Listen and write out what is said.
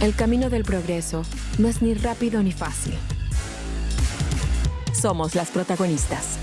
El camino del progreso no es ni rápido ni fácil. Somos las protagonistas.